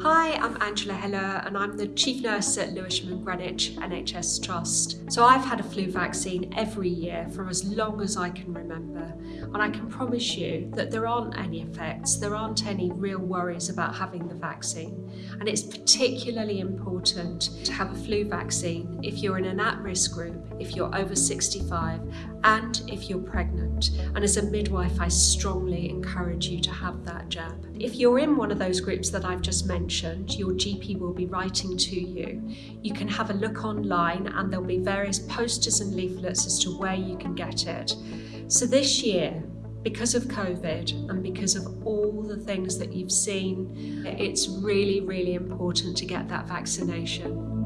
Hi, I'm Angela Heller and I'm the Chief Nurse at Lewisham and Greenwich NHS Trust. So I've had a flu vaccine every year for as long as I can remember and I can promise you that there aren't any effects, there aren't any real worries about having the vaccine and it's particularly important to have a flu vaccine if you're in an at-risk group, if you're over 65 and if you're pregnant and as a midwife I strongly encourage you to have that jab. If you're in one of those groups that I've just mentioned, your GP will be writing to you. You can have a look online and there'll be various posters and leaflets as to where you can get it. So this year, because of COVID and because of all the things that you've seen, it's really, really important to get that vaccination.